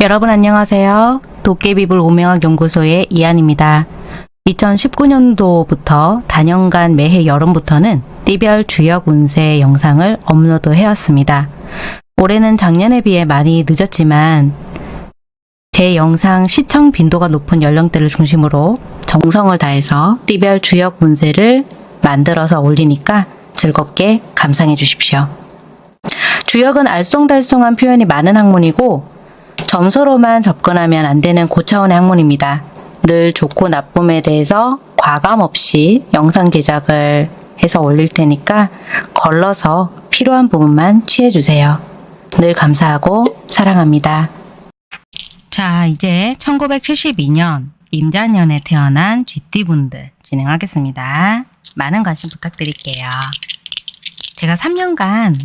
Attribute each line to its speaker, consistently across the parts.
Speaker 1: 여러분 안녕하세요. 도깨비불 오명학 연구소의 이한입니다. 2019년도부터 단연간 매해 여름부터는 띠별 주역 운세 영상을 업로드 해왔습니다. 올해는 작년에 비해 많이 늦었지만 제 영상 시청 빈도가 높은 연령대를 중심으로 정성을 다해서 띠별 주역 운세를 만들어서 올리니까 즐겁게 감상해 주십시오. 주역은 알쏭달쏭한 표현이 많은 학문이고 점수로만 접근하면 안 되는 고차원의 학문입니다. 늘 좋고 나쁨에 대해서 과감 없이 영상 제작을 해서 올릴 테니까 걸러서 필요한 부분만 취해주세요. 늘 감사하고 사랑합니다. 자, 이제 1972년 임자년에 태어난 쥐띠분들 진행하겠습니다. 많은 관심 부탁드릴게요. 제가 3년간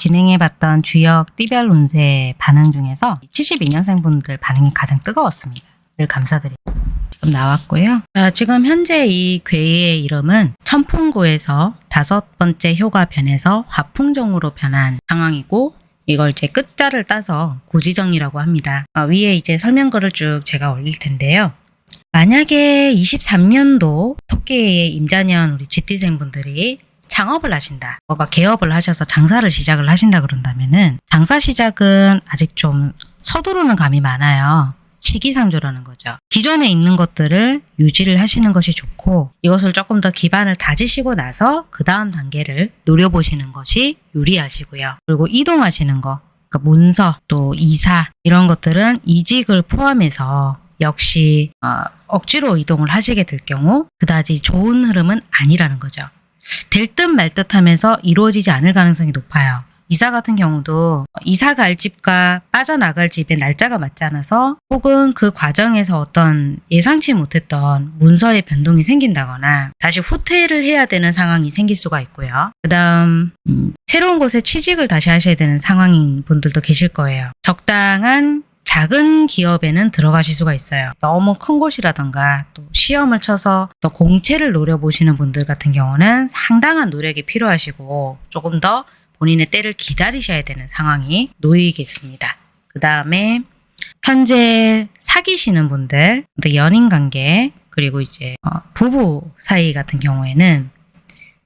Speaker 1: 진행해봤던 주역 띠별 운세 반응 중에서 72년생 분들 반응이 가장 뜨거웠습니다. 늘 감사드립니다. 지금 나왔고요. 자, 지금 현재 이 괴의 이름은 천풍고에서 다섯 번째 효가 변해서 화풍종으로 변한 상황이고 이걸 이제 끝자를 따서 구지정이라고 합니다. 어, 위에 이제 설명글을 쭉 제가 올릴 텐데요. 만약에 23년도 토끼의 임자년 우리 쥐띠생분들이 창업을 하신다. 뭐가 개업을 하셔서 장사를 시작을 하신다 그런다면은 장사 시작은 아직 좀 서두르는 감이 많아요. 시기상조라는 거죠. 기존에 있는 것들을 유지를 하시는 것이 좋고 이것을 조금 더 기반을 다지시고 나서 그 다음 단계를 노려보시는 것이 유리하시고요. 그리고 이동하시는 거, 그러니까 문서 또 이사 이런 것들은 이직을 포함해서 역시 어, 억지로 이동을 하시게 될 경우 그다지 좋은 흐름은 아니라는 거죠. 될 듯 말 듯 하면서 이루어지지 않을 가능성이 높아요. 이사 같은 경우도 이사 갈 집과 빠져나갈 집의 날짜가 맞지 않아서 혹은 그 과정에서 어떤 예상치 못했던 문서의 변동이 생긴다거나 다시 후퇴를 해야 되는 상황이 생길 수가 있고요. 그 다음 음, 새로운 곳에 취직을 다시 하셔야 되는 상황인 분들도 계실 거예요. 적당한 작은 기업에는 들어가실 수가 있어요. 너무 큰 곳이라던가 또 시험을 쳐서 또 공채를 노려보시는 분들 같은 경우는 상당한 노력이 필요하시고 조금 더 본인의 때를 기다리셔야 되는 상황이 놓이겠습니다. 그 다음에 현재 사귀시는 분들, 또 연인 관계, 그리고 이제 어, 부부 사이 같은 경우에는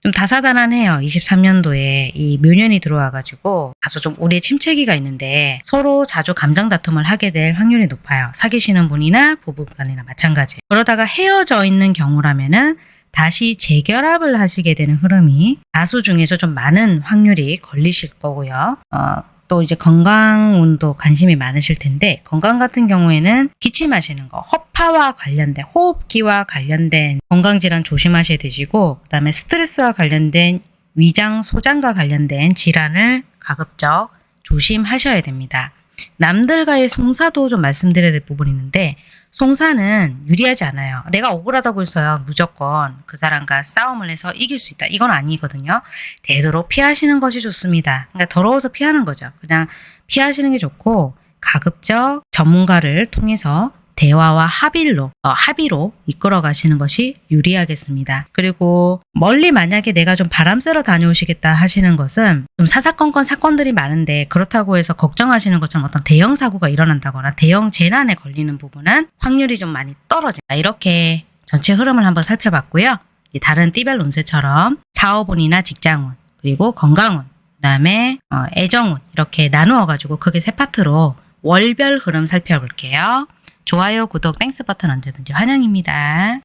Speaker 1: 좀 다사다난해요. 23년도에 이 묘년이 들어와가지고 다소 좀 우리의 침체기가 있는데 서로 자주 감정 다툼을 하게 될 확률이 높아요. 사귀시는 분이나 부부간이나 마찬가지. 그러다가 헤어져 있는 경우라면은 다시 재결합을 하시게 되는 흐름이 다수 중에서 좀 많은 확률이 걸리실 거고요. 어, 또 이제 건강운도 관심이 많으실 텐데 건강 같은 경우에는 기침하시는 거, 허파와 관련된 호흡기와 관련된 건강질환 조심하셔야 되시고 그 다음에 스트레스와 관련된 위장, 소장과 관련된 질환을 가급적 조심하셔야 됩니다. 남들과의 송사도 좀 말씀드려야 될 부분이 있는데 송사는 유리하지 않아요. 내가 억울하다고 해서요. 무조건 그 사람과 싸움을 해서 이길 수 있다. 이건 아니거든요. 되도록 피하시는 것이 좋습니다. 그러니까 더러워서 피하는 거죠. 그냥 피하시는 게 좋고 가급적 전문가를 통해서 대화와 합의로 어, 합의로 이끌어 가시는 것이 유리하겠습니다. 그리고 멀리 만약에 내가 좀 바람 쐬러 다녀오시겠다 하시는 것은 좀 사사건건 사건들이 많은데 그렇다고 해서 걱정하시는 것처럼 어떤 대형 사고가 일어난다거나 대형 재난에 걸리는 부분은 확률이 좀 많이 떨어집니다. 이렇게 전체 흐름을 한번 살펴봤고요. 다른 띠별 운세처럼 사업운이나 직장운 그리고 건강운 그다음에 어, 애정운 이렇게 나누어 가지고 크게 세 파트로 월별 흐름 살펴볼게요. 좋아요, 구독, thanks 버튼 언제든지 환영입니다.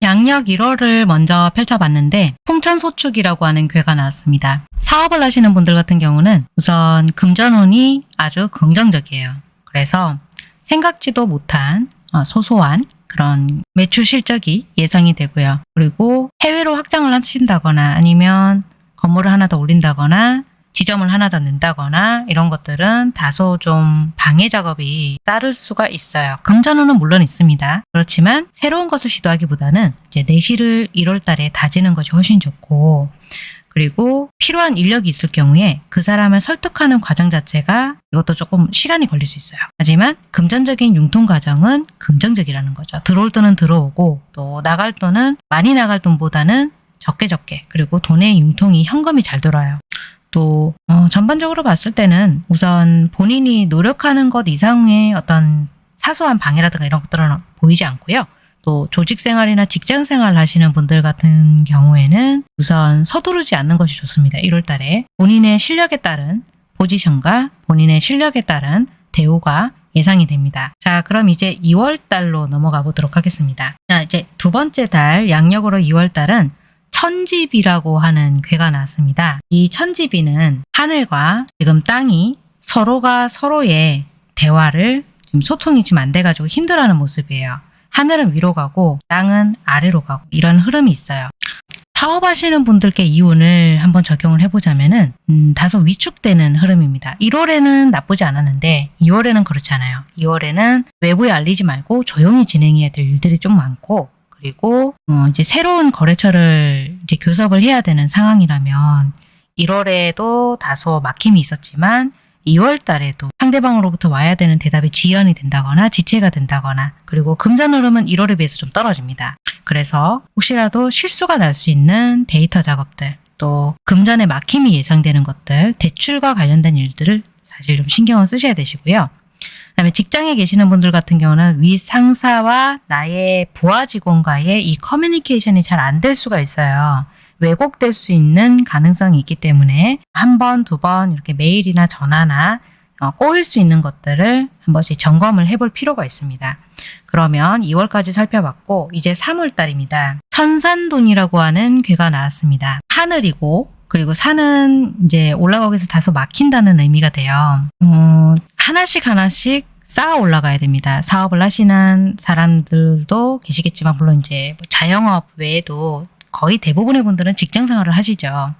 Speaker 1: 양력 1월을 먼저 펼쳐봤는데 풍천소축이라고 하는 괴가 나왔습니다. 사업을 하시는 분들 같은 경우는 우선 금전운이 아주 긍정적이에요. 그래서 생각지도 못한 어, 소소한 그런 매출 실적이 예상이 되고요. 그리고 해외로 확장을 하신다거나 아니면 건물을 하나 더 올린다거나 지점을 하나 더 낸다거나 이런 것들은 다소 좀 방해 작업이 따를 수가 있어요. 금전운은 물론 있습니다. 그렇지만 새로운 것을 시도하기보다는 이제 내실을 1월 달에 다지는 것이 훨씬 좋고 그리고 필요한 인력이 있을 경우에 그 사람을 설득하는 과정 자체가 이것도 조금 시간이 걸릴 수 있어요. 하지만 금전적인 융통 과정은 긍정적이라는 거죠. 들어올 돈은 들어오고 또 나갈 돈은 많이 나갈 돈보다는 적게 적게 그리고 돈의 융통이 현금이 잘 돌아요. 또 어, 전반적으로 봤을 때는 우선 본인이 노력하는 것 이상의 어떤 사소한 방해라든가 이런 것들은 보이지 않고요. 또 조직 생활이나 직장 생활 하시는 분들 같은 경우에는 우선 서두르지 않는 것이 좋습니다. 1월 달에 본인의 실력에 따른 포지션과 본인의 실력에 따른 대우가 예상이 됩니다. 자, 그럼 이제 2월 달로 넘어가 보도록 하겠습니다. 자, 이제 두 번째 달 양력으로 2월 달은 천지비라고 하는 괴가 나왔습니다. 이 천지비는 하늘과 지금 땅이 서로가 서로의 대화를 지금 소통이 지금 안 돼가지고 힘들어하는 모습이에요. 하늘은 위로 가고 땅은 아래로 가고 이런 흐름이 있어요. 사업하시는 분들께 이 운을 한번 적용을 해보자면 은 음, 다소 위축되는 흐름입니다. 1월에는 나쁘지 않았는데 2월에는 그렇지 않아요. 2월에는 외부에 알리지 말고 조용히 진행해야 될 일들이 좀 많고 그리고 어, 이제 새로운 거래처를 이제 교섭을 해야 되는 상황이라면 1월에도 다소 막힘이 있었지만 2월 달에도 상대방으로부터 와야 되는 대답이 지연이 된다거나 지체가 된다거나 그리고 금전 흐름은 1월에 비해서 좀 떨어집니다. 그래서 혹시라도 실수가 날 수 있는 데이터 작업들 또 금전의 막힘이 예상되는 것들 대출과 관련된 일들을 사실 좀 신경을 쓰셔야 되시고요. 그다음에 직장에 계시는 분들 같은 경우는 위 상사와 나의 부하 직원과의 이 커뮤니케이션이 잘 안 될 수가 있어요. 왜곡될 수 있는 가능성이 있기 때문에 한 번, 두 번 이렇게 메일이나 전화나 어, 꼬일 수 있는 것들을 한 번씩 점검을 해볼 필요가 있습니다. 그러면 2월까지 살펴봤고 이제 3월 달입니다. 천산돈이라고 하는 괴가 나왔습니다. 하늘이고 그리고 산은 이제 올라가기 위해서 다소 막힌다는 의미가 돼요. 어, 하나씩 하나씩 쌓아 올라가야 됩니다. 사업을 하시는 사람들도 계시겠지만 물론 이제 뭐 자영업 외에도 거의 대부분의 분들은 직장 생활을 하시죠.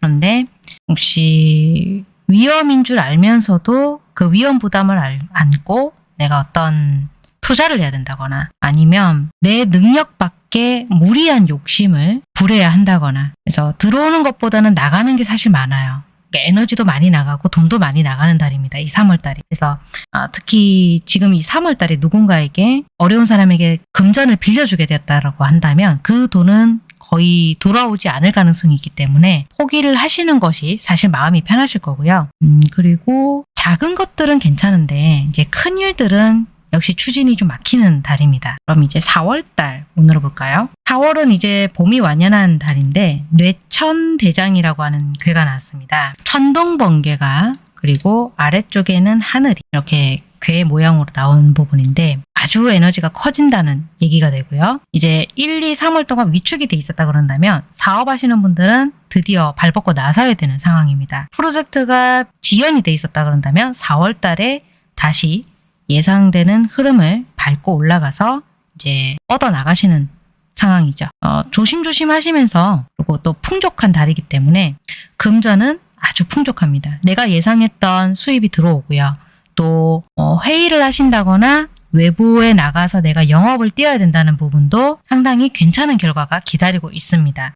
Speaker 1: 그런데 혹시 위험인 줄 알면서도 그 위험 부담을 알- 안고 내가 어떤 투자를 해야 된다거나 아니면 내 능력 밖에 무리한 욕심을 부려야 한다거나 그래서 들어오는 것보다는 나가는 게 사실 많아요. 그러니까 에너지도 많이 나가고 돈도 많이 나가는 달입니다. 이 3월 달이. 그래서 아, 특히 지금 이 3월 달에 누군가에게 어려운 사람에게 금전을 빌려주게 되었다라고 한다면 그 돈은 거의 돌아오지 않을 가능성이 있기 때문에 포기를 하시는 것이 사실 마음이 편하실 거고요. 음, 그리고 작은 것들은 괜찮은데 이제 큰 일들은 역시 추진이 좀 막히는 달입니다. 그럼 이제 4월 달 운으로 볼까요? 4월은 이제 봄이 완연한 달인데 뇌천대장이라고 하는 괴가 나왔습니다. 천둥번개가 그리고 아래쪽에는 하늘이 이렇게 괴 모양으로 나온 부분인데 아주 에너지가 커진다는 얘기가 되고요. 이제 1, 2, 3월 동안 위축이 돼 있었다 그런다면 사업하시는 분들은 드디어 발벗고 나서야 되는 상황입니다. 프로젝트가 지연이 돼 있었다 그런다면 4월 달에 다시 예상되는 흐름을 밟고 올라가서 이제 뻗어 나가시는 상황이죠. 어, 조심조심 하시면서 그리고 또 풍족한 달이기 때문에 금전은 아주 풍족합니다. 내가 예상했던 수입이 들어오고요. 또 어, 회의를 하신다거나 외부에 나가서 내가 영업을 뛰어야 된다는 부분도 상당히 괜찮은 결과가 기다리고 있습니다.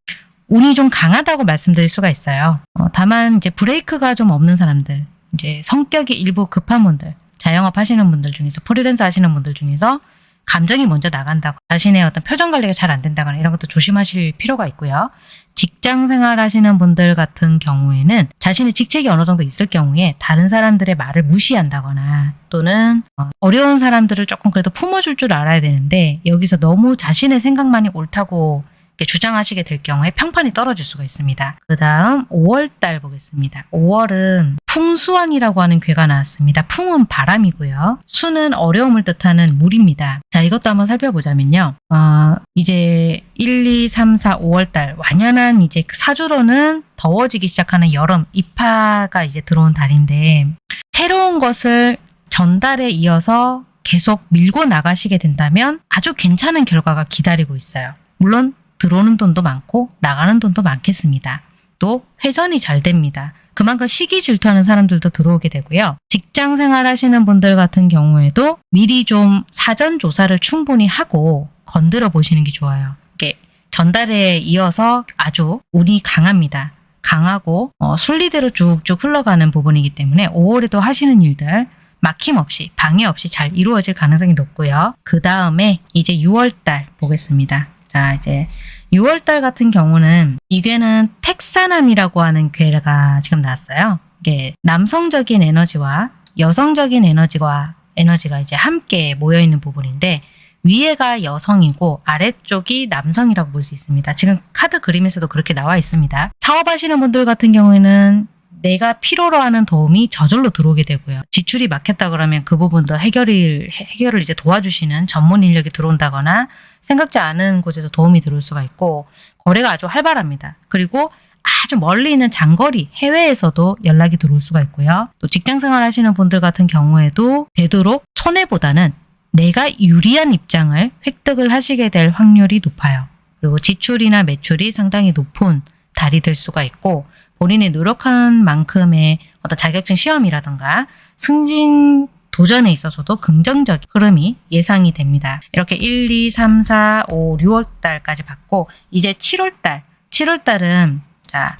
Speaker 1: 운이 좀 강하다고 말씀드릴 수가 있어요. 어, 다만 이제 브레이크가 좀 없는 사람들, 이제 성격이 일부 급한 분들, 자영업 하시는 분들 중에서 프리랜서 하시는 분들 중에서 감정이 먼저 나간다고 자신의 어떤 표정 관리가 잘 안 된다거나 이런 것도 조심하실 필요가 있고요. 직장 생활 하시는 분들 같은 경우에는 자신의 직책이 어느 정도 있을 경우에 다른 사람들의 말을 무시한다거나 또는 어, 어려운 사람들을 조금 그래도 품어줄 줄 알아야 되는데 여기서 너무 자신의 생각만이 옳다고 주장하시게 될 경우에 평판이 떨어질 수가 있습니다. 그 다음 5월 달 보겠습니다. 5월은 풍수환이라고 하는 괴가 나왔습니다. 풍은 바람이고요. 수는 어려움을 뜻하는 물입니다. 자, 이것도 한번 살펴보자면요. 어, 이제 1, 2, 3, 4, 5월 달 완연한 이제 그 사주로는 더워지기 시작하는 여름 입하가 이제 들어온 달인데 새로운 것을 전달에 이어서 계속 밀고 나가시게 된다면 아주 괜찮은 결과가 기다리고 있어요. 물론 들어오는 돈도 많고 나가는 돈도 많겠습니다. 또 회전이 잘 됩니다. 그만큼 시기 질투하는 사람들도 들어오게 되고요. 직장 생활 하시는 분들 같은 경우에도 미리 좀 사전 조사를 충분히 하고 건드려 보시는 게 좋아요. 이게 전달에 이어서 아주 운이 강합니다. 강하고 어, 순리대로 쭉쭉 흘러가는 부분이기 때문에 5월에도 하시는 일들 막힘없이 방해 없이 잘 이루어질 가능성이 높고요. 그 다음에 이제 6월달 보겠습니다. 자 이제 6월달 같은 경우는 이 괴는 택사남이라고 하는 괴가 지금 나왔어요. 이게 남성적인 에너지와 여성적인 에너지와 에너지가 이제 함께 모여 있는 부분인데 위에가 여성이고 아래쪽이 남성이라고 볼 수 있습니다. 지금 카드 그림에서도 그렇게 나와 있습니다. 사업하시는 분들 같은 경우에는 내가 필요로 하는 도움이 저절로 들어오게 되고요. 지출이 막혔다 그러면 그 부분도 해결을 해결을 이제 도와주시는 전문 인력이 들어온다거나 생각지 않은 곳에서 도움이 들어올 수가 있고 거래가 아주 활발합니다. 그리고 아주 멀리 있는 장거리 해외에서도 연락이 들어올 수가 있고요. 또 직장 생활 하시는 분들 같은 경우에도 되도록 손해보다는 내가 유리한 입장을 획득을 하시게 될 확률이 높아요. 그리고 지출이나 매출이 상당히 높은 달이 될 수가 있고 본인이 노력한 만큼의 어떤 자격증 시험이라든가 승진 도전에 있어서도 긍정적인 흐름이 예상이 됩니다. 이렇게 1, 2, 3, 4, 5, 6월 달까지 봤고 이제 7월 달, 7월 달은 자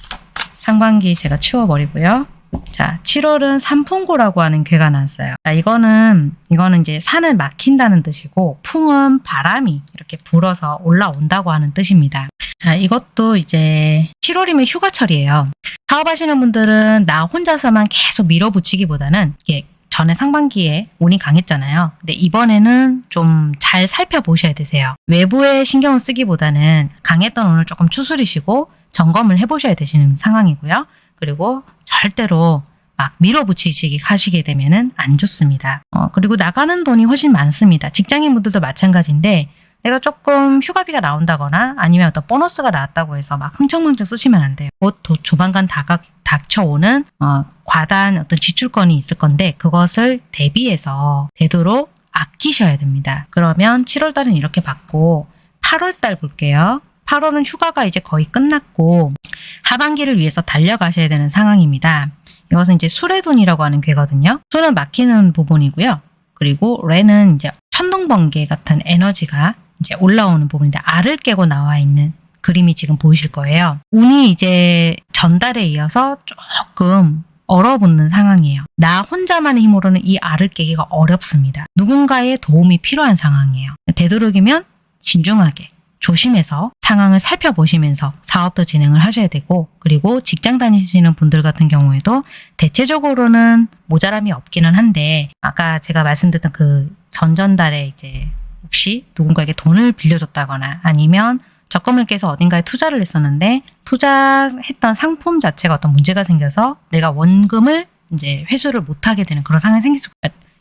Speaker 1: 상반기 제가 치워버리고요. 자, 7월은 산풍고라고 하는 괴가 나왔어요. 자, 이거는 이거는 이제 산을 막힌다는 뜻이고 풍은 바람이 이렇게 불어서 올라온다고 하는 뜻입니다. 자, 이것도 이제 7월이면 휴가철이에요. 사업하시는 분들은 나 혼자서만 계속 밀어붙이기보다는 이게 전에 상반기에 운이 강했잖아요. 근데 이번에는 좀 잘 살펴보셔야 되세요. 외부에 신경을 쓰기보다는 강했던 운을 조금 추스리시고 점검을 해보셔야 되시는 상황이고요. 그리고 절대로 막 밀어붙이시기 하시게 되면 은 안 좋습니다. 어, 그리고 나가는 돈이 훨씬 많습니다. 직장인 분들도 마찬가지인데 내가 조금 휴가비가 나온다거나 아니면 어떤 보너스가 나왔다고 해서 막 흥청망청 쓰시면 안 돼요. 곧 도- 조만간 다가, 닥쳐오는 어, 과다한 어떤 지출권이 있을 건데 그것을 대비해서 되도록 아끼셔야 됩니다. 그러면 7월 달은 이렇게 받고 8월 달 볼게요. 8월은 휴가가 이제 거의 끝났고 하반기를 위해서 달려가셔야 되는 상황입니다. 이것은 이제 수레돈이라고 하는 괴거든요. 수는 막히는 부분이고요. 그리고 레는 이제 천둥번개 같은 에너지가 이제 올라오는 부분인데 알을 깨고 나와 있는 그림이 지금 보이실 거예요. 운이 이제 전달에 이어서 조금 얼어붙는 상황이에요. 나 혼자만의 힘으로는 이 알을 깨기가 어렵습니다. 누군가의 도움이 필요한 상황이에요. 되도록이면 신중하게 조심해서 상황을 살펴보시면서 사업도 진행을 하셔야 되고 그리고 직장 다니시는 분들 같은 경우에도 대체적으로는 모자람이 없기는 한데 아까 제가 말씀드렸던 그 전전달에 이제 혹시 누군가에게 돈을 빌려줬다거나 아니면 적금을 깨서 어딘가에 투자를 했었는데 투자했던 상품 자체가 어떤 문제가 생겨서 내가 원금을 이제 회수를 못하게 되는 그런 상황이 생길 수가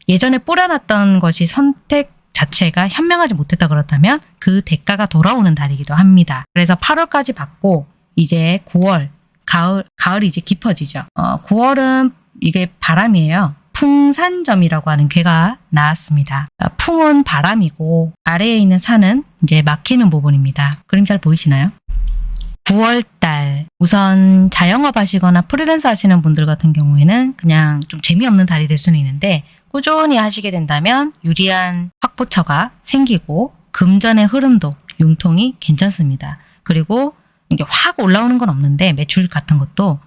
Speaker 1: 예전에 뿌려놨던 것이 선택 자체가 현명하지 못했다 그렇다면 그 대가가 돌아오는 달이기도 합니다. 그래서 8월까지 받고 이제 9월 가을 가을이 이제 깊어지죠. 어, 9월은 이게 바람이에요. 풍산점이라고 하는 괴가 나왔습니다. 어, 풍은 바람이고 아래에 있는 산은 이제 막히는 부분입니다. 그림 잘 보이시나요? 9월달 우선 자영업 하시거나 프리랜서 하시는 분들 같은 경우에는 그냥 좀 재미없는 달이 될 수는 있는데 꾸준히 하시게 된다면 유리한 확보처가 생기고 금전의 흐름도 융통이 괜찮습니다. 그리고 이게 확 올라오는 건 없는데 매출 같은 것도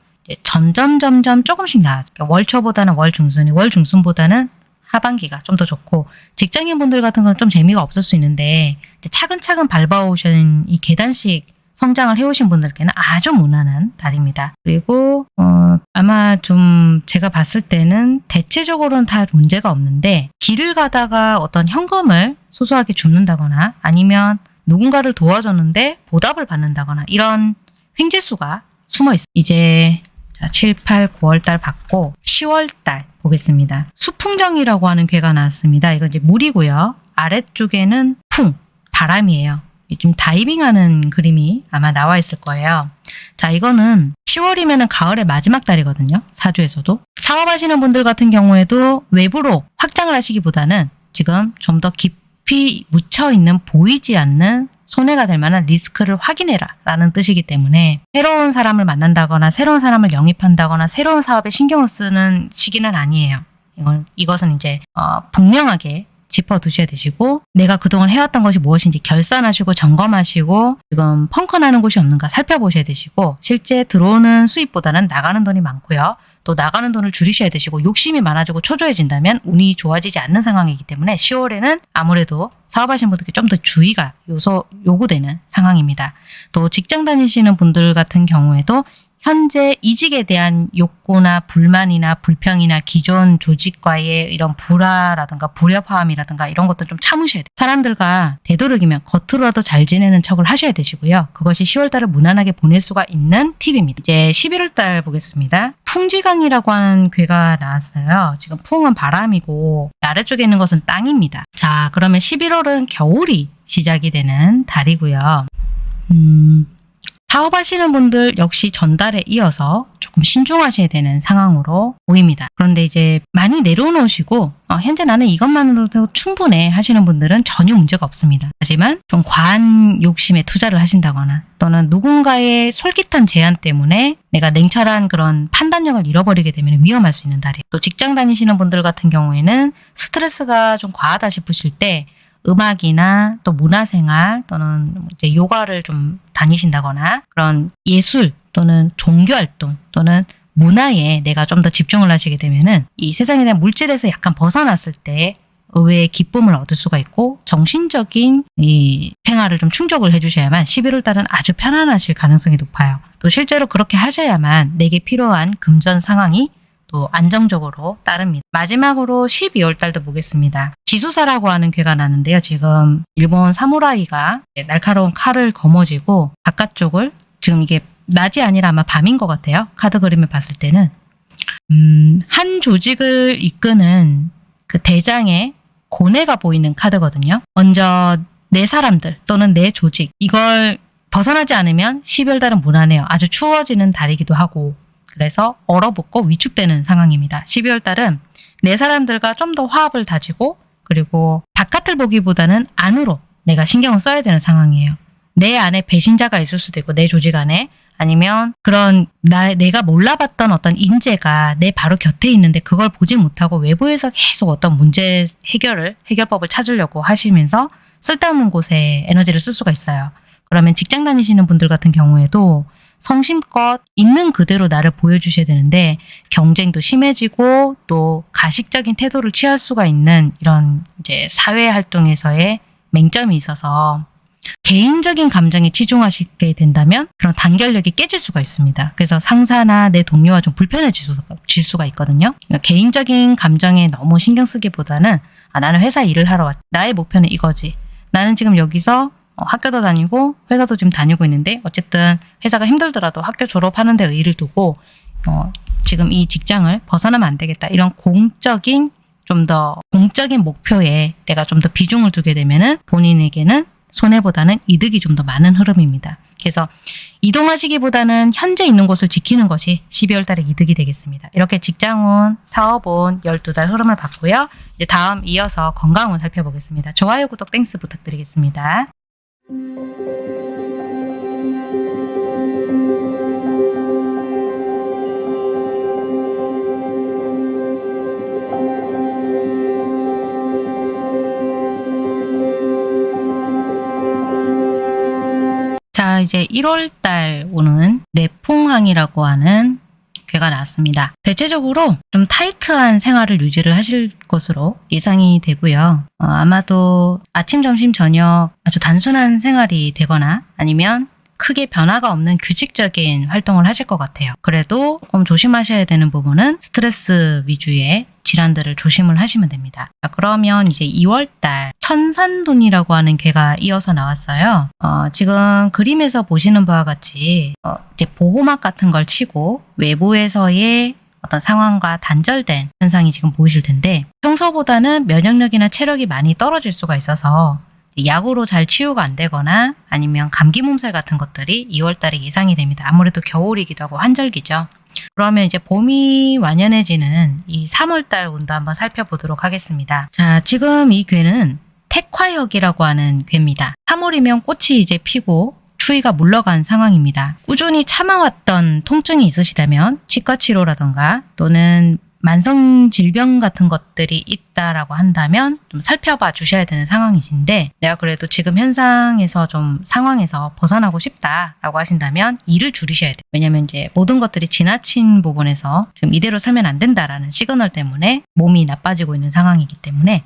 Speaker 1: 점점 점점 조금씩 나아요. 그러니까 월초보다는 월 중순이 월 중순보다는 하반기가 좀 더 좋고 직장인 분들 같은 건 좀 재미가 없을 수 있는데 차근차근 밟아오신 이 계단식 성장을 해오신 분들께는 아주 무난한 달입니다. 그리고 어, 아마 좀 제가 봤을 때는 대체적으로는 다 문제가 없는데 길을 가다가 어떤 현금을 소소하게 줍는다거나 아니면 누군가를 도와줬는데 보답을 받는다거나 이런 횡재수가 숨어 있어요. 이제 자, 7, 8, 9월 달 받고 10월 달 보겠습니다. 수풍정이라고 하는 괴가 나왔습니다. 이거 이제 물이고요. 아래쪽에는 풍, 바람이에요. 지금 다이빙하는 그림이 아마 나와 있을 거예요. 자, 이거는 10월이면 가을의 마지막 달이거든요. 사주에서도. 사업하시는 분들 같은 경우에도 외부로 확장을 하시기보다는 지금 좀 더 깊이 묻혀있는 보이지 않는 손해가 될 만한 리스크를 확인해라 라는 뜻이기 때문에 새로운 사람을 만난다거나 새로운 사람을 영입한다거나 새로운 사업에 신경을 쓰는 시기는 아니에요. 이건, 이것은 이제 어, 분명하게 짚어두셔야 되시고 내가 그동안 해왔던 것이 무엇인지 결산하시고 점검하시고 지금 펑크나는 곳이 없는가 살펴보셔야 되시고 실제 들어오는 수입보다는 나가는 돈이 많고요. 또 나가는 돈을 줄이셔야 되시고 욕심이 많아지고 초조해진다면 운이 좋아지지 않는 상황이기 때문에 10월에는 아무래도 사업하시는 분들께 좀 더 주의가 요소 요구되는 상황입니다. 또 직장 다니시는 분들 같은 경우에도 현재 이직에 대한 욕구나 불만이나 불평이나 기존 조직과의 이런 불화라든가 불협화음이라든가 이런 것도 좀 참으셔야 돼요. 사람들과 되도록이면 겉으로라도 잘 지내는 척을 하셔야 되시고요. 그것이 10월달을 무난하게 보낼 수가 있는 팁입니다. 이제 11월달 보겠습니다. 풍지강이라고 하는 괴가 나왔어요. 지금 풍은 바람이고 아래쪽에 있는 것은 땅입니다. 자 그러면 11월은 겨울이 시작이 되는 달이고요. 음, 사업하시는 분들 역시 전달에 이어서 조금 신중하셔야 되는 상황으로 보입니다. 그런데 이제 많이 내려놓으시고 어, 현재 나는 이것만으로도 충분해 하시는 분들은 전혀 문제가 없습니다. 하지만 좀 과한 욕심에 투자를 하신다거나 또는 누군가의 솔깃한 제안 때문에 내가 냉철한 그런 판단력을 잃어버리게 되면 위험할 수 있는 달이에요. 또 직장 다니시는 분들 같은 경우에는 스트레스가 좀 과하다 싶으실 때 음악이나 또 문화생활 또는 이제 요가를 좀 다니신다거나 그런 예술 또는 종교활동 또는 문화에 내가 좀 더 집중을 하시게 되면은 이 세상에 대한 물질에서 약간 벗어났을 때 의외의 기쁨을 얻을 수가 있고 정신적인 이 생활을 좀 충족을 해주셔야만 11월 달은 아주 편안하실 가능성이 높아요. 또 실제로 그렇게 하셔야만 내게 필요한 금전 상황이 또 안정적으로 따릅니다. 마지막으로 12월 달도 보겠습니다. 지수사라고 하는 괴가 나는데요. 지금 일본 사무라이가 날카로운 칼을 거머쥐고 바깥쪽을 지금 이게 낮이 아니라 아마 밤인 것 같아요. 카드 그림을 봤을 때는 음, 한 조직을 이끄는 그 대장의 고뇌가 보이는 카드거든요. 먼저 내 사람들 또는 내 조직 이걸 벗어나지 않으면 12월 달은 무난해요. 아주 추워지는 달이기도 하고 그래서 얼어붙고 위축되는 상황입니다. 12월 달은 내 사람들과 좀 더 화합을 다지고 그리고 바깥을 보기보다는 안으로 내가 신경을 써야 되는 상황이에요. 내 안에 배신자가 있을 수도 있고 내 조직 안에 아니면 그런 나 내가 몰라봤던 어떤 인재가 내 바로 곁에 있는데 그걸 보지 못하고 외부에서 계속 어떤 문제 해결을 해결법을 찾으려고 하시면서 쓸데없는 곳에 에너지를 쓸 수가 있어요. 그러면 직장 다니시는 분들 같은 경우에도 성심껏 있는 그대로 나를 보여주셔야 되는데 경쟁도 심해지고 또 가식적인 태도를 취할 수가 있는 이런 이제 사회 활동에서의 맹점이 있어서 개인적인 감정에 치중하시게 된다면 그런 단결력이 깨질 수가 있습니다. 그래서 상사나 내 동료와 좀 불편해질 수가, 있거든요. 그러니까 개인적인 감정에 너무 신경 쓰기보다는 아, 나는 회사 일을 하러 왔 나의 목표는 이거지. 나는 지금 여기서 어, 학교도 다니고 회사도 지금 다니고 있는데 어쨌든 회사가 힘들더라도 학교 졸업하는 데 의의를 두고 어, 지금 이 직장을 벗어나면 안 되겠다. 이런 공적인 좀 더 공적인 목표에 내가 좀 더 비중을 두게 되면은 본인에게는 손해보다는 이득이 좀 더 많은 흐름입니다. 그래서 이동하시기보다는 현재 있는 곳을 지키는 것이 12월 달에 이득이 되겠습니다. 이렇게 직장운, 사업운 12달 흐름을 봤고요. 이제 다음 이어서 건강운 살펴보겠습니다. 좋아요, 구독, Thanks 부탁드리겠습니다. 자, 이제 1월달 오는 내풍항이라고 하는 괴가 나왔습니다. 대체적으로 좀 타이트한 생활을 유지를 하실 것으로 예상이 되고요. 어, 아마도 아침, 점심, 저녁 아주 단순한 생활이 되거나 아니면 크게 변화가 없는 규칙적인 활동을 하실 것 같아요. 그래도 조금 조심하셔야 되는 부분은 스트레스 위주의 질환들을 조심을 하시면 됩니다. 자, 그러면 이제 2월달 천산돈이라고 하는 괴가 이어서 나왔어요. 어, 지금 그림에서 보시는 바와 같이 어, 이제 보호막 같은 걸 치고 외부에서의 어떤 상황과 단절된 현상이 지금 보이실 텐데 평소보다는 면역력이나 체력이 많이 떨어질 수가 있어서 약으로 잘 치유가 안 되거나 아니면 감기 몸살 같은 것들이 2월달에 예상이 됩니다. 아무래도 겨울이기도 하고 환절기죠. 그러면 이제 봄이 완연해지는 이 3월달 운도 한번 살펴보도록 하겠습니다. 자, 지금 이 괴는 택화역이라고 하는 괴입니다. 3월이면 꽃이 이제 피고 추위가 물러간 상황입니다. 꾸준히 참아왔던 통증이 있으시다면 치과 치료라던가 또는 만성 질병 같은 것들이 있다라고 한다면 좀 살펴봐 주셔야 되는 상황이신데 내가 그래도 지금 현상에서 좀 상황에서 벗어나고 싶다라고 하신다면 일을 줄이셔야 돼요. 왜냐면 이제 모든 것들이 지나친 부분에서 좀 이대로 살면 안 된다라는 시그널 때문에 몸이 나빠지고 있는 상황이기 때문에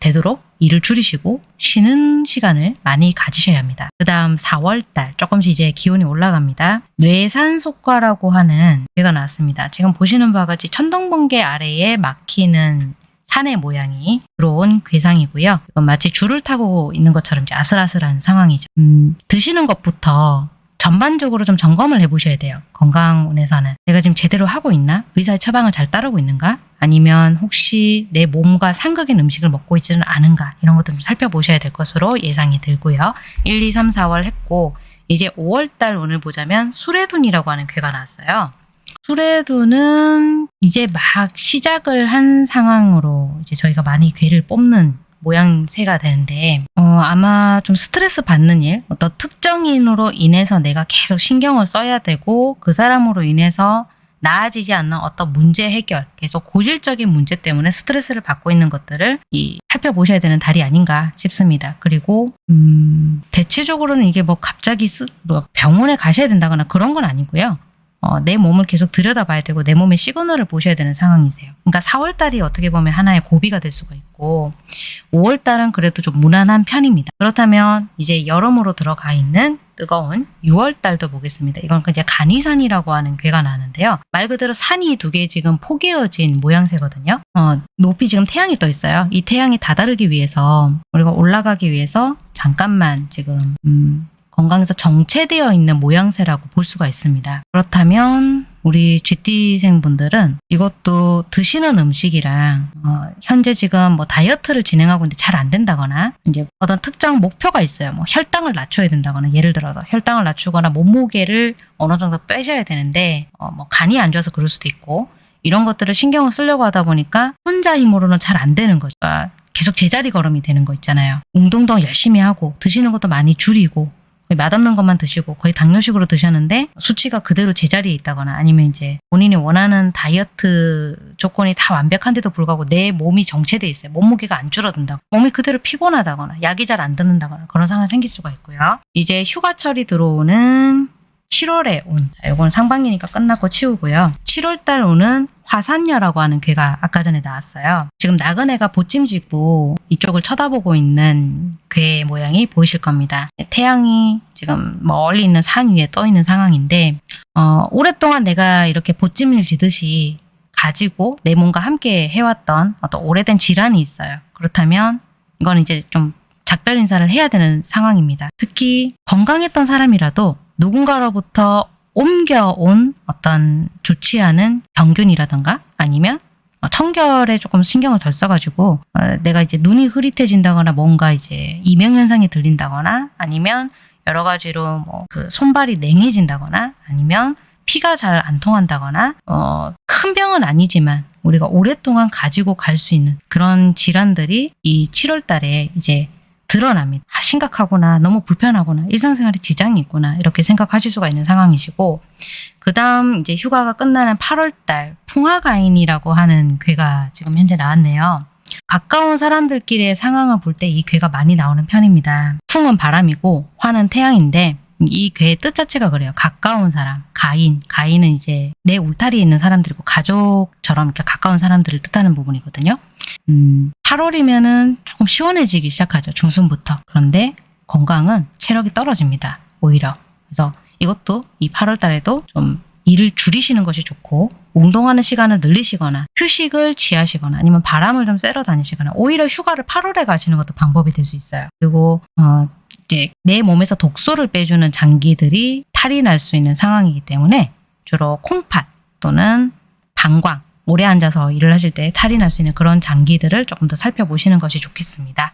Speaker 1: 되도록 일을 줄이시고 쉬는 시간을 많이 가지셔야 합니다. 그 다음 4월달 조금씩 이제 기온이 올라갑니다. 뇌산속과라고 하는 괴가 나왔습니다. 지금 보시는 바와 같이 천둥번개 아래에 막히는 산의 모양이 들어온 괴상이고요. 이건 마치 줄을 타고 있는 것처럼 아슬아슬한 상황이죠. 음, 드시는 것부터 전반적으로 좀 점검을 해보셔야 돼요. 건강원에서는 내가 지금 제대로 하고 있나? 의사의 처방을 잘 따르고 있는가? 아니면 혹시 내 몸과 상극인 음식을 먹고 있지는 않은가? 이런 것도 좀 살펴보셔야 될 것으로 예상이 들고요. 1, 2, 3, 4월 했고 이제 5월달 운을 보자면 수레둔이라고 하는 괴가 나왔어요. 수레둔은 이제 막 시작을 한 상황으로 이제 저희가 많이 괴를 뽑는 모양새가 되는데 어, 아마 좀 스트레스 받는 일, 어떤 특정인으로 인해서 내가 계속 신경을 써야 되고 그 사람으로 인해서 나아지지 않는 어떤 문제 해결, 계속 고질적인 문제 때문에 스트레스를 받고 있는 것들을 이 살펴보셔야 되는 달이 아닌가 싶습니다. 그리고 음, 대체적으로는 이게 뭐 갑자기 쓰, 뭐 병원에 가셔야 된다거나 그런 건 아니고요. 어, 내 몸을 계속 들여다봐야 되고 내 몸의 시그널을 보셔야 되는 상황이세요. 그러니까 4월 달이 어떻게 보면 하나의 고비가 될 수가 있고 5월 달은 그래도 좀 무난한 편입니다. 그렇다면 이제 여름으로 들어가 있는 뜨거운 6월 달도 보겠습니다. 이건 이제 간이산이라고 하는 괴가 나는데요. 말 그대로 산이 두 개 지금 포개어진 모양새거든요. 어, 높이 지금 태양이 떠 있어요. 이 태양이 다다르기 위해서 우리가 올라가기 위해서 잠깐만 지금 음, 건강에서 정체되어 있는 모양새라고 볼 수가 있습니다. 그렇다면 우리 쥐띠생분들은 이것도 드시는 음식이랑 어, 현재 지금 뭐 다이어트를 진행하고 있는데 잘 안 된다거나 이제 어떤 특정 목표가 있어요. 뭐 혈당을 낮춰야 된다거나 예를 들어서 혈당을 낮추거나 몸무게를 어느 정도 빼셔야 되는데 어, 뭐 간이 안 좋아서 그럴 수도 있고 이런 것들을 신경을 쓰려고 하다 보니까 혼자 힘으로는 잘 안 되는 거죠. 그러니까 계속 제자리 걸음이 되는 거 있잖아요. 운동도 열심히 하고 드시는 것도 많이 줄이고 맛없는 것만 드시고 거의 당뇨식으로 드셨는데 수치가 그대로 제자리에 있다거나 아니면 이제 본인이 원하는 다이어트 조건이 다 완벽한데도 불구하고 내 몸이 정체돼 있어요. 몸무게가 안 줄어든다고. 몸이 그대로 피곤하다거나 약이 잘 안 듣는다거나 그런 상황이 생길 수가 있고요. 이제 휴가철이 들어오는 7월에 온. 자, 이건 상반기니까 끝났고 치우고요. 7월달 오는 화산녀라고 하는 괴가 아까 전에 나왔어요. 지금 나그네가 보찜지고 이쪽을 쳐다보고 있는 괴 모양이 보이실 겁니다. 태양이 지금 멀리 있는 산 위에 떠 있는 상황인데 어, 오랫동안 내가 이렇게 보찜을 쥐듯이 가지고 내 몸과 함께 해왔던 어떤 오래된 질환이 있어요. 그렇다면 이건 이제 좀 작별 인사를 해야 되는 상황입니다. 특히 건강했던 사람이라도 누군가로부터 옮겨온 어떤 좋지 않은 병균이라던가 아니면 청결에 조금 신경을 덜 써가지고 어, 내가 이제 눈이 흐릿해진다거나 뭔가 이제 이명현상이 들린다거나 아니면 여러 가지로 뭐 그 손발이 냉해진다거나 아니면 피가 잘 안 통한다거나 어, 큰 병은 아니지만 우리가 오랫동안 가지고 갈 수 있는 그런 질환들이 이 7월 달에 이제 드러납니다. 아, 심각하구나, 너무 불편하구나, 일상생활에 지장이 있구나 이렇게 생각하실 수가 있는 상황이시고 그 다음 이제 휴가가 끝나는 8월달 풍화가인이라고 하는 괴가 지금 현재 나왔네요. 가까운 사람들끼리의 상황을 볼 때 이 괴가 많이 나오는 편입니다. 풍은 바람이고 화는 태양인데 이 괴의 뜻 자체가 그래요. 가까운 사람, 가인. 가인은 이제 내 울타리에 있는 사람들이고 가족처럼 이렇게 가까운 사람들을 뜻하는 부분이거든요. 음, 8월이면은 조금 시원해지기 시작하죠. 중순부터. 그런데 건강은 체력이 떨어집니다. 오히려. 그래서 이것도 이 8월 달에도 좀 일을 줄이시는 것이 좋고 운동하는 시간을 늘리시거나 휴식을 취하시거나 아니면 바람을 좀 쐬러 다니시거나 오히려 휴가를 8월에 가시는 것도 방법이 될 수 있어요. 그리고 어, 이제 내 몸에서 독소를 빼주는 장기들이 탈이 날 수 있는 상황이기 때문에 주로 콩팥 또는 방광 오래 앉아서 일을 하실 때 탈이 날 수 있는 그런 장기들을 조금 더 살펴보시는 것이 좋겠습니다.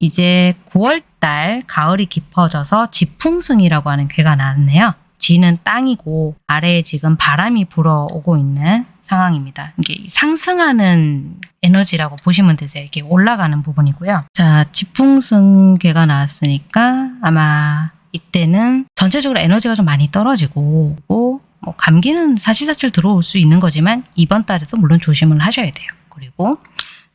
Speaker 1: 이제 9월달 가을이 깊어져서 지풍승이라고 하는 괴가 나왔네요. 지는 땅이고 아래에 지금 바람이 불어오고 있는 상황입니다. 이게 상승하는 에너지라고 보시면 되세요. 이게 올라가는 부분이고요. 자, 지풍승괴가 나왔으니까 아마 이때는 전체적으로 에너지가 좀 많이 떨어지고 뭐 감기는 사시사철 들어올 수 있는 거지만 이번 달에도 물론 조심을 하셔야 돼요. 그리고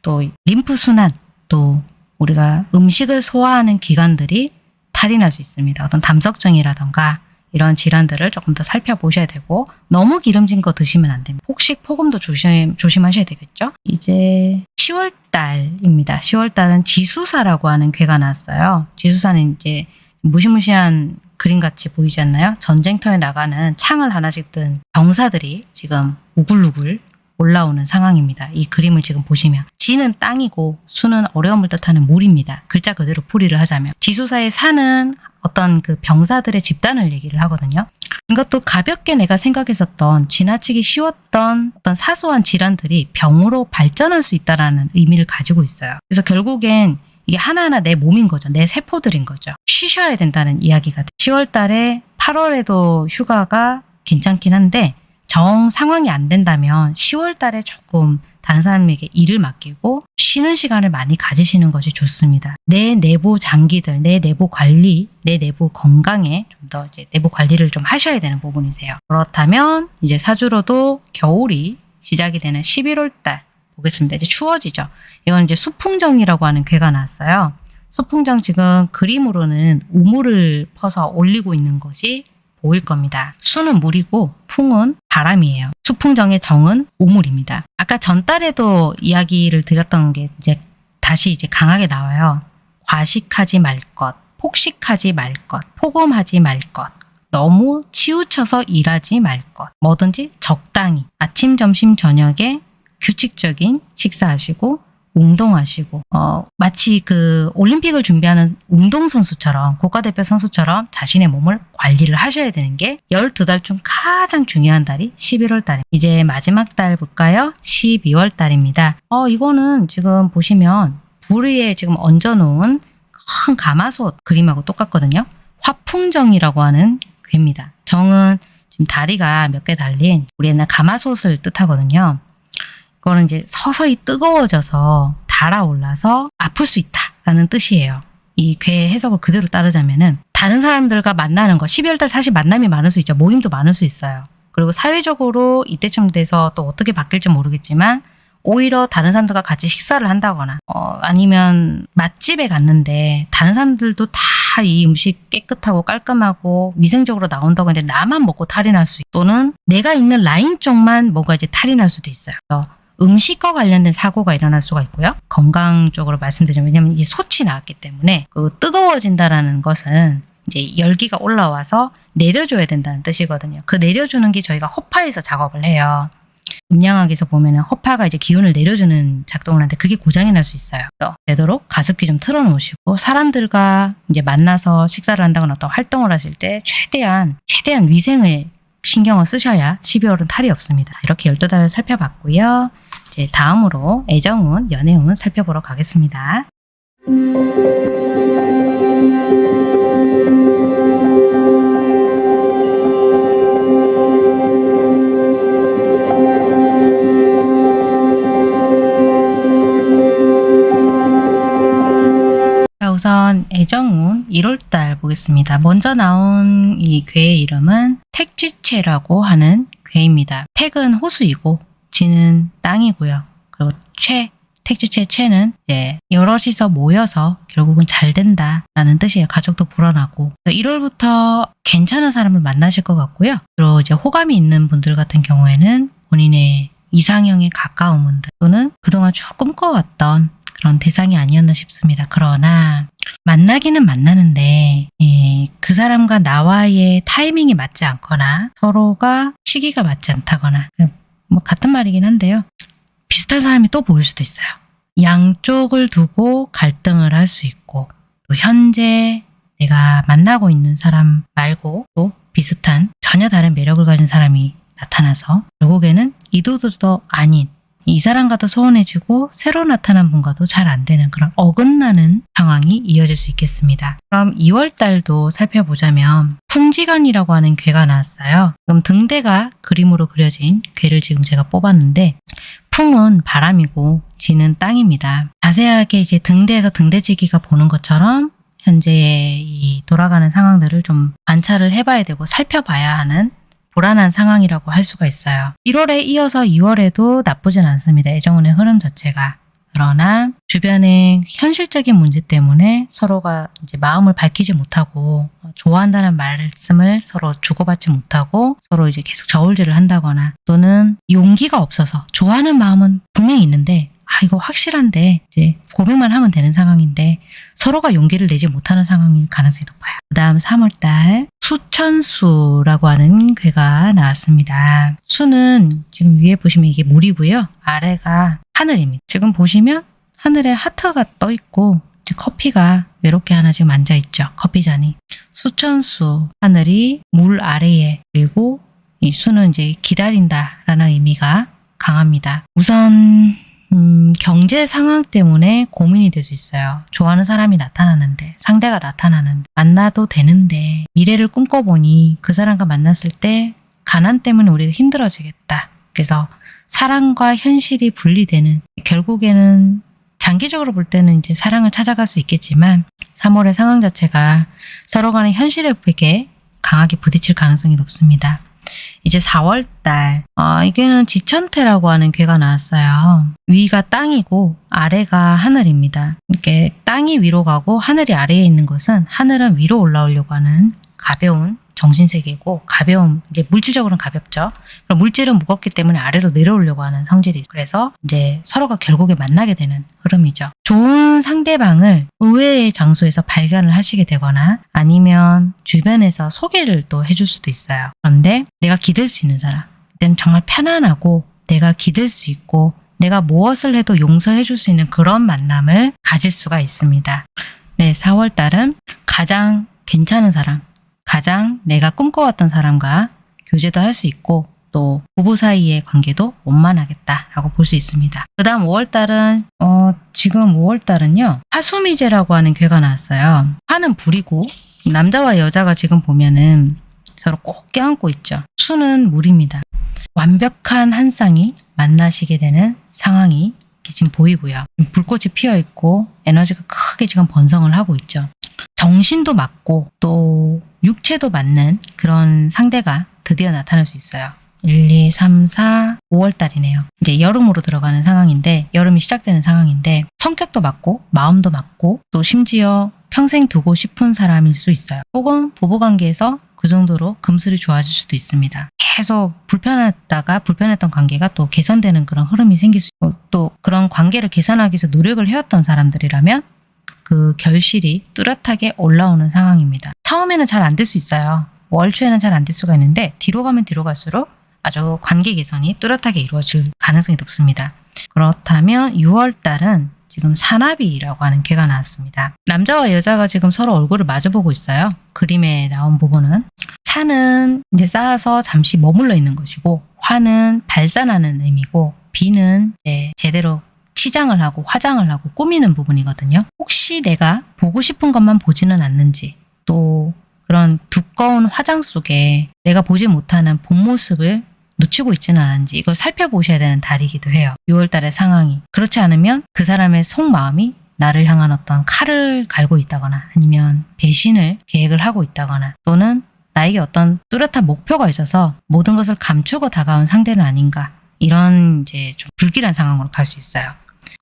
Speaker 1: 또 림프 순환 또 우리가 음식을 소화하는 기관들이 탈이 날 수 있습니다. 어떤 담석증이라던가 이런 질환들을 조금 더 살펴보셔야 되고 너무 기름진 거 드시면 안 됩니다. 혹시 폭음도 조심 조심하셔야 되겠죠. 이제 10월 달입니다. 10월 달은 지수사라고 하는 괴가 나왔어요. 지수사는 이제 무시무시한 그림같이 보이지 않나요? 전쟁터에 나가는 창을 하나씩 든 병사들이 지금 우글우글 올라오는 상황입니다. 이 그림을 지금 보시면 지는 땅이고 수는 어려움을 뜻하는 물입니다. 글자 그대로 풀이를 하자면 지수사의 사는 어떤 그 병사들의 집단을 얘기를 하거든요. 이것도 가볍게 내가 생각했었던 지나치기 쉬웠던 어떤 사소한 질환들이 병으로 발전할 수 있다라는 의미를 가지고 있어요. 그래서 결국엔 이게 하나하나 내 몸인 거죠. 내 세포들인 거죠. 쉬셔야 된다는 이야기가 돼요. 10월 달에 8월에도 휴가가 괜찮긴 한데 정 상황이 안 된다면 10월 달에 조금 다른 사람에게 일을 맡기고 쉬는 시간을 많이 가지시는 것이 좋습니다. 내 내부 장기들, 내 내부 관리, 내 내부 건강에 좀 더 이제 내부 관리를 좀 하셔야 되는 부분이세요. 그렇다면 이제 사주로도 겨울이 시작이 되는 11월 달 보겠습니다. 이제 추워지죠. 이건 이제 수풍정이라고 하는 괴가 나왔어요. 수풍정 지금 그림으로는 우물을 퍼서 올리고 있는 것이 보일 겁니다. 수는 물이고 풍은 바람이에요. 수풍정의 정은 우물입니다. 아까 전달에도 이야기를 드렸던 게 이제 다시 이제 강하게 나와요. 과식하지 말 것, 폭식하지 말 것, 폭음하지 말 것. 너무 치우쳐서 일하지 말 것. 뭐든지 적당히 아침, 점심, 저녁에 규칙적인 식사하시고 운동하시고 어, 마치 그 올림픽을 준비하는 운동선수처럼 국가대표 선수처럼 자신의 몸을 관리를 하셔야 되는 게 12달 중 가장 중요한 달이 11월 달입니다. 이제 마지막 달 볼까요? 12월 달입니다. 어, 이거는 지금 보시면 불 위에 지금 얹어놓은 큰 가마솥 그림하고 똑같거든요. 화풍정이라고 하는 괴입니다. 정은 지금 다리가 몇 개 달린 우리 옛날 가마솥을 뜻하거든요. 그거는 이제 서서히 뜨거워져서 달아올라서 아플 수 있다라는 뜻이에요. 이괴 해석을 그대로 따르자면은 다른 사람들과 만나는 거 12월 달 사실 만남이 많을 수 있죠. 모임도 많을 수 있어요. 그리고 사회적으로 이때쯤 돼서 또 어떻게 바뀔지 모르겠지만 오히려 다른 사람들과 같이 식사를 한다거나 어, 아니면 맛집에 갔는데 다른 사람들도 다 이 음식 깨끗하고 깔끔하고 위생적으로 나온다고 했는데 나만 먹고 탈이 날 수 있고 또는 내가 있는 라인 쪽만 뭐가 이제 탈이 날 수도 있어요. 음식과 관련된 사고가 일어날 수가 있고요. 건강 쪽으로 말씀드리면 왜냐하면 이 솥이 나왔기 때문에 그 뜨거워진다라는 것은 이제 열기가 올라와서 내려줘야 된다는 뜻이거든요. 그 내려주는 게 저희가 허파에서 작업을 해요. 음양학에서 보면은 허파가 이제 기운을 내려주는 작동을 하는데 그게 고장이 날 수 있어요. 되도록 가습기 좀 틀어놓으시고 사람들과 이제 만나서 식사를 한다거나 어떤 활동을 하실 때 최대한 최대한 위생을 신경을 쓰셔야 12월은 탈이 없습니다. 이렇게 12달 살펴봤고요. 이제 다음으로 애정운, 연애운 살펴보러 가겠습니다. 자, 우선 애정운 1월달 보겠습니다. 먼저 나온 이 괴의 이름은 택지체라고 하는 괴입니다. 택은 호수이고 지는 땅이고요. 그리고 최, 택지체 최는 이제 여럿이서 모여서 결국은 잘 된다라는 뜻이에요. 가족도 불어나고 1월부터 괜찮은 사람을 만나실 것 같고요. 그리고 이제 호감이 있는 분들 같은 경우에는 본인의 이상형에 가까운 분들 또는 그동안 쭉 꿈꿔왔던 그런 대상이 아니었나 싶습니다. 그러나 만나기는 만나는데 예, 그 사람과 나와의 타이밍이 맞지 않거나 서로가 시기가 맞지 않다거나 뭐 같은 말이긴 한데요. 비슷한 사람이 또 보일 수도 있어요. 양쪽을 두고 갈등을 할 수 있고 또 현재 내가 만나고 있는 사람 말고 또 비슷한 전혀 다른 매력을 가진 사람이 나타나서 결국에는 이도저도 아닌 이 사람과도 소원해지고 새로 나타난 분과도 잘 안 되는 그런 어긋나는 상황이 이어질 수 있겠습니다. 그럼 2월 달도 살펴보자면 풍지간이라고 하는 괴가 나왔어요. 그럼 등대가 그림으로 그려진 괴를 지금 제가 뽑았는데 풍은 바람이고 지는 땅입니다. 자세하게 이제 등대에서 등대지기가 보는 것처럼 현재의 이 돌아가는 상황들을 좀 관찰을 해봐야 되고 살펴봐야 하는 불안한 상황이라고 할 수가 있어요. 1월에 이어서 2월에도 나쁘진 않습니다. 애정운의 흐름 자체가. 그러나 주변의 현실적인 문제 때문에 서로가 이제 마음을 밝히지 못하고 좋아한다는 말씀을 서로 주고받지 못하고 서로 이제 계속 저울질을 한다거나 또는 용기가 없어서 좋아하는 마음은 분명히 있는데 아 이거 확실한데 이제 고백만 하면 되는 상황인데 서로가 용기를 내지 못하는 상황일 가능성이 높아요. 그 다음 3월달 수천수라고 하는 괴가 나왔습니다. 수는 지금 위에 보시면 이게 물이고요. 아래가 하늘입니다. 지금 보시면 하늘에 하트가 떠 있고 커피가 외롭게 하나 지금 앉아 있죠. 커피잔이. 수천수 하늘이 물 아래에 그리고 이 수는 이제 기다린다라는 의미가 강합니다. 우선 음, 경제 상황 때문에 고민이 될 수 있어요. 좋아하는 사람이 나타나는데, 상대가 나타나는데, 만나도 되는데, 미래를 꿈꿔보니 그 사람과 만났을 때 가난 때문에 우리가 힘들어지겠다. 그래서 사랑과 현실이 분리되는, 결국에는 장기적으로 볼 때는 이제 사랑을 찾아갈 수 있겠지만, 3월의 상황 자체가 서로 간의 현실에 되게 강하게 부딪힐 가능성이 높습니다. 이제 4월달 어, 이게는 지천태라고 하는 괴가 나왔어요. 위가 땅이고 아래가 하늘입니다. 이렇게 땅이 위로 가고 하늘이 아래에 있는 것은 하늘은 위로 올라오려고 하는 가벼운 정신세계고 가벼운 이제 물질적으로는 가볍죠. 그럼 물질은 무겁기 때문에 아래로 내려오려고 하는 성질이 있어요. 그래서 이제 서로가 결국에 만나게 되는 흐름이죠. 좋은 상대방을 의외의 장소에서 발견을 하시게 되거나 아니면 주변에서 소개를 또 해줄 수도 있어요. 그런데 내가 기댈 수 있는 사람, 그땐 정말 편안하고 내가 기댈 수 있고 내가 무엇을 해도 용서해 줄 수 있는 그런 만남을 가질 수가 있습니다. 네, 4월 달은 가장 괜찮은 사람, 가장 내가 꿈꿔왔던 사람과 교제도 할 수 있고 또 부부 사이의 관계도 원만하겠다라고 볼 수 있습니다. 그 다음 5월달은 어, 지금 5월달은요 화수미제라고 하는 괴가 나왔어요. 화는 불이고 남자와 여자가 지금 보면은 서로 꼭 껴안고 있죠. 수는 물입니다. 완벽한 한 쌍이 만나시게 되는 상황이 지금 보이고요. 불꽃이 피어 있고 에너지가 크게 지금 번성을 하고 있죠. 정신도 맞고 또 육체도 맞는 그런 상대가 드디어 나타날 수 있어요. 1, 2, 3, 4, 5월 달이네요. 이제 여름으로 들어가는 상황인데 여름이 시작되는 상황인데 성격도 맞고 마음도 맞고 또 심지어 평생 두고 싶은 사람일 수 있어요. 혹은 부부관계에서 그 정도로 금슬이 좋아질 수도 있습니다. 계속 불편했다가 불편했던 관계가 또 개선되는 그런 흐름이 생길 수 있고 또 그런 관계를 개선하기 위해서 노력을 해왔던 사람들이라면 그 결실이 뚜렷하게 올라오는 상황입니다. 처음에는 잘 안 될 수 있어요. 월 초에는 잘 안 될 수가 있는데 뒤로 가면 뒤로 갈수록 아주 관계 개선이 뚜렷하게 이루어질 가능성이 높습니다. 그렇다면 6월 달은 지금 사나비라고 하는 괴가 나왔습니다. 남자와 여자가 지금 서로 얼굴을 마주보고 있어요. 그림에 나온 부분은 산은 이제 쌓아서 잠시 머물러 있는 것이고 화는 발산하는 의미고 비는 제대로 치장을 하고 화장을 하고 꾸미는 부분이거든요. 혹시 내가 보고 싶은 것만 보지는 않는지 또 그런 두꺼운 화장 속에 내가 보지 못하는 본 모습을 놓치고 있지는 않은지 이걸 살펴보셔야 되는 달이기도 해요. 6월달의 상황이. 그렇지 않으면 그 사람의 속마음이 나를 향한 어떤 칼을 갈고 있다거나 아니면 배신을 계획을 하고 있다거나 또는 나에게 어떤 뚜렷한 목표가 있어서 모든 것을 감추고 다가온 상대는 아닌가 이런 이제 좀 불길한 상황으로 갈 수 있어요.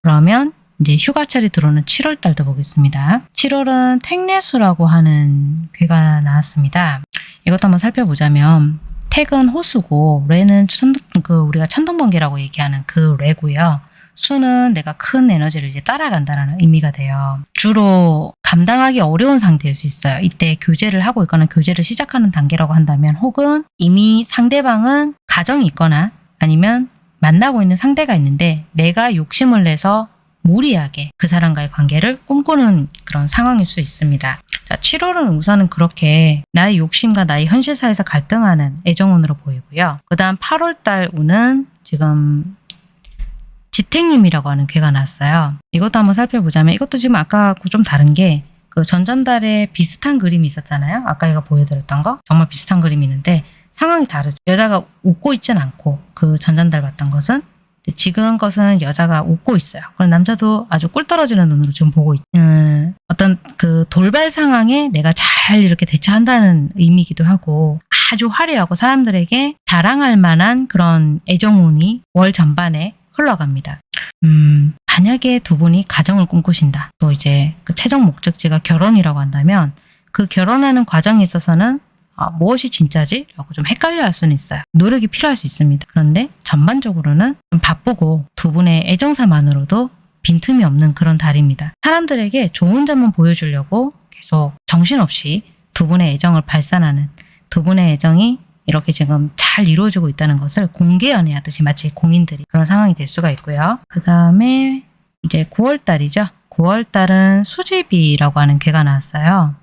Speaker 1: 그러면 이제 휴가철이 들어오는 7월 달도 보겠습니다. 7월은 택례수라고 하는 괴가 나왔습니다. 이것도 한번 살펴보자면 택은 호수고 레는 천둥, 그 우리가 천둥번개라고 얘기하는 그 레고요. 수는 내가 큰 에너지를 이제 따라간다라는 의미가 돼요. 주로 감당하기 어려운 상태일 수 있어요. 이때 교제를 하고 있거나 교제를 시작하는 단계라고 한다면 혹은 이미 상대방은 가정이 있거나 아니면 만나고 있는 상대가 있는데 내가 욕심을 내서 무리하게 그 사람과의 관계를 꿈꾸는 그런 상황일 수 있습니다. 자, 7월은 우선은 그렇게 나의 욕심과 나의 현실사에서 갈등하는 애정운으로 보이고요. 그 다음 8월달 운은 지금 지택님이라고 하는 괴가 났어요. 이것도 한번 살펴보자면 이것도 지금 아까 좀 다른 게 그 전전달에 비슷한 그림이 있었잖아요. 아까 이거 보여드렸던 거 정말 비슷한 그림이 있는데 상황이 다르죠. 여자가 웃고 있진 않고 그 전전달 봤던 것은 지금 것은 여자가 웃고 있어요. 그럼 남자도 아주 꿀 떨어지는 눈으로 지금 보고 있, 음, 어떤 그 돌발 상황에 내가 잘 이렇게 대처한다는 의미이기도 하고 아주 화려하고 사람들에게 자랑할 만한 그런 애정운이 월 전반에 흘러갑니다. 음, 만약에 두 분이 가정을 꿈꾸신다. 또 이제 그 최종 목적지가 결혼이라고 한다면 그 결혼하는 과정에 있어서는 아, 무엇이 진짜지? 라고 좀 헷갈려 할 수는 있어요. 노력이 필요할 수 있습니다. 그런데 전반적으로는 좀 바쁘고 두 분의 애정사만으로도 빈틈이 없는 그런 달입니다. 사람들에게 좋은 점만 보여주려고 계속 정신없이 두 분의 애정을 발산하는 두 분의 애정이 이렇게 지금 잘 이루어지고 있다는 것을 공개 연애하듯이 마치 공인들이 그런 상황이 될 수가 있고요. 그 다음에 이제 9월달이죠. 9월달은 수집이라고 하는 괴가 나왔어요.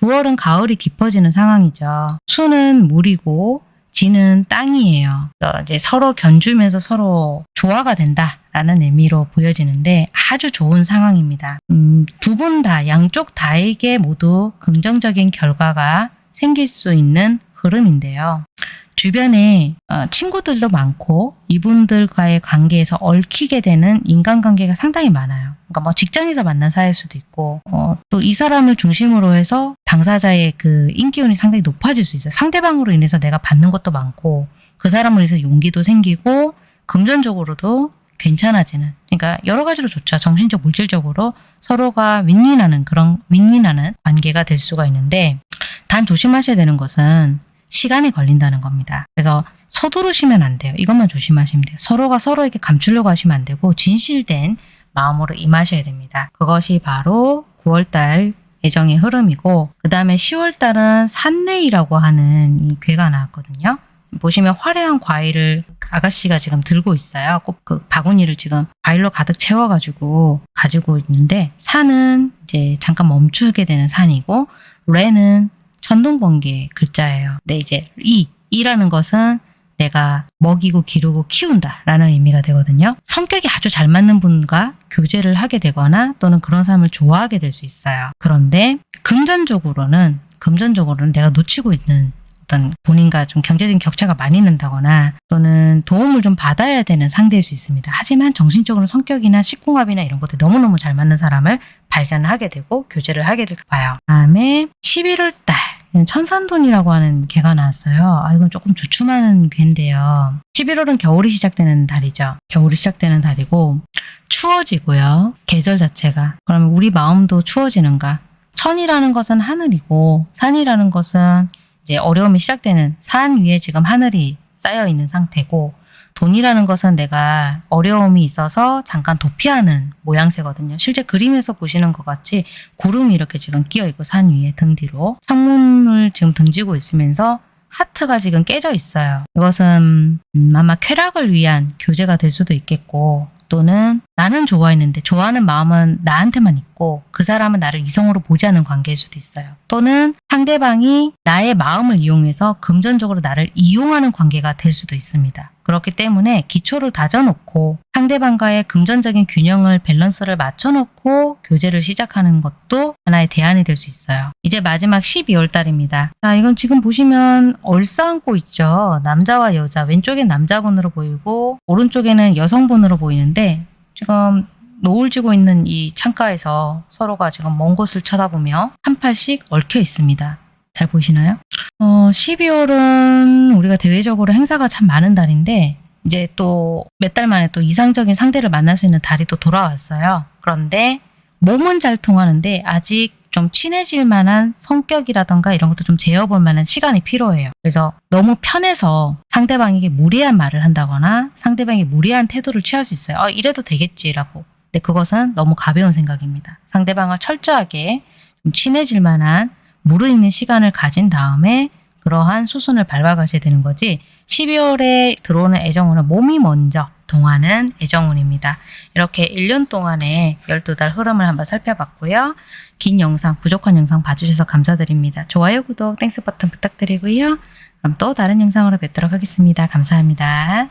Speaker 1: 9월은 가을이 깊어지는 상황이죠. 수는 물이고 지는 땅이에요. 이제 서로 견주면서 서로 조화가 된다라는 의미로 보여지는데 아주 좋은 상황입니다. 음, 두 분 다, 양쪽 다에게 모두 긍정적인 결과가 생길 수 있는 흐름인데요. 주변에 어, 친구들도 많고 이분들과의 관계에서 얽히게 되는 인간관계가 상당히 많아요. 그러니까 뭐 직장에서 만난 사이일 수도 있고 어, 또 이 사람을 중심으로 해서 당사자의 그 인기운이 상당히 높아질 수 있어요. 상대방으로 인해서 내가 받는 것도 많고 그 사람을 위해서 용기도 생기고 금전적으로도 괜찮아지는 그러니까 여러 가지로 좋죠. 정신적 물질적으로 서로가 윈윈하는 그런 윈윈하는 관계가 될 수가 있는데 단 조심하셔야 되는 것은 시간이 걸린다는 겁니다. 그래서 서두르시면 안 돼요. 이것만 조심하시면 돼요. 서로가 서로에게 감추려고 하시면 안 되고 진실된 마음으로 임하셔야 됩니다. 그것이 바로 9월달 애정의 흐름이고 그 다음에 10월달은 산레이라고 하는 이 괴가 나왔거든요. 보시면 화려한 과일을 아가씨가 지금 들고 있어요. 꼭 그 바구니를 지금 과일로 가득 채워가지고 가지고 있는데 산은 이제 잠깐 멈추게 되는 산이고 레는 천둥번개 글자예요. 근데 이제 이, 이라는 것은 내가 먹이고 기르고 키운다 라는 의미가 되거든요. 성격이 아주 잘 맞는 분과 교제를 하게 되거나 또는 그런 사람을 좋아하게 될 수 있어요. 그런데 금전적으로는 금전적으로는 내가 놓치고 있는 어떤 본인과 좀 경제적인 격차가 많이 난다거나 또는 도움을 좀 받아야 되는 상대일 수 있습니다. 하지만 정신적으로 성격이나 식궁합이나 이런 것들 너무너무 잘 맞는 사람을 발견하게 되고 교제를 하게 될 봐요. 다음에 11월 달 천산돈이라고 하는 개가 나왔어요. 아, 이건 조금 주춤하는 개인데요. 11월은 겨울이 시작되는 달이죠. 겨울이 시작되는 달이고 추워지고요. 계절 자체가. 그러면 우리 마음도 추워지는가? 천이라는 것은 하늘이고 산이라는 것은 이제 어려움이 시작되는 산 위에 지금 하늘이 쌓여 있는 상태고 돈이라는 것은 내가 어려움이 있어서 잠깐 도피하는 모양새거든요. 실제 그림에서 보시는 것 같이 구름이 이렇게 지금 끼어 있고 산 위에 등 뒤로 창문을 지금 등지고 있으면서 하트가 지금 깨져 있어요. 이것은 음, 아마 쾌락을 위한 교제가 될 수도 있겠고 또는 나는 좋아했는데 좋아하는 마음은 나한테만 있고 그 사람은 나를 이성으로 보지 않는 관계일 수도 있어요. 또는 상대방이 나의 마음을 이용해서 금전적으로 나를 이용하는 관계가 될 수도 있습니다. 그렇기 때문에 기초를 다져놓고 상대방과의 금전적인 균형을 밸런스를 맞춰놓고 교제를 시작하는 것도 하나의 대안이 될 수 있어요. 이제 마지막 12월 달입니다. 자, 이건 지금 보시면 얼싸안고 있죠. 남자와 여자, 왼쪽엔 남자분으로 보이고 오른쪽에는 여성분으로 보이는데 지금 노을 지고 있는 이 창가에서 서로가 지금 먼 곳을 쳐다보며 한 팔씩 얽혀 있습니다. 잘 보이시나요? 어, 12월은 우리가 대외적으로 행사가 참 많은 달인데 이제 또 몇 달 만에 또 이상적인 상대를 만날 수 있는 달이 또 돌아왔어요. 그런데 몸은 잘 통하는데 아직 좀 친해질 만한 성격이라던가 이런 것도 좀 재어볼 만한 시간이 필요해요. 그래서 너무 편해서 상대방에게 무례한 말을 한다거나 상대방이 무례한 태도를 취할 수 있어요. 아, 이래도 되겠지라고. 근데 그것은 너무 가벼운 생각입니다. 상대방을 철저하게 좀 친해질 만한 무르익는 시간을 가진 다음에 그러한 수순을 밟아가셔야 되는 거지 12월에 들어오는 애정운은 몸이 먼저 동하는 애정운입니다. 이렇게 1년 동안의 12달 흐름을 한번 살펴봤고요. 긴 영상, 부족한 영상 봐주셔서 감사드립니다. 좋아요, 구독, Thanks 버튼 부탁드리고요. 그럼 또 다른 영상으로 뵙도록 하겠습니다. 감사합니다.